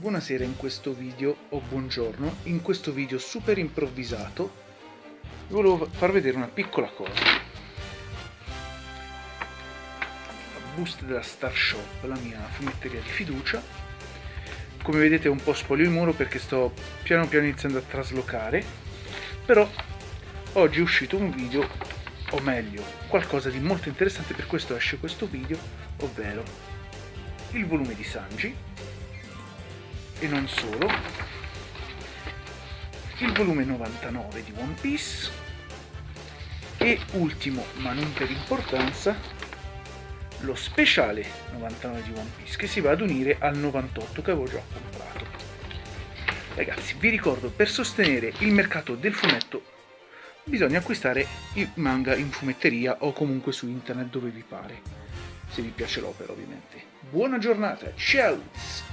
buonasera in questo video, o buongiorno, in questo video super improvvisato vi volevo far vedere una piccola cosa. La busta della Star Shop, la mia fumetteria di fiducia. Come vedete un po' spoglio il muro perché sto piano piano iniziando a traslocare, però oggi è uscito un video, o meglio, qualcosa di molto interessante, per questo esce questo video, ovvero il volume di Sanji e non solo. Il volume 99 di One Piece. E ultimo ma non per importanza lo speciale 99 di One Piece che si va ad unire al 98 che avevo già comprato. Ragazzi vi ricordo per sostenere il mercato del fumetto bisogna acquistare il manga in fumetteria o comunque su internet dove vi pare. Se vi piace l'opera ovviamente. Buona giornata ciao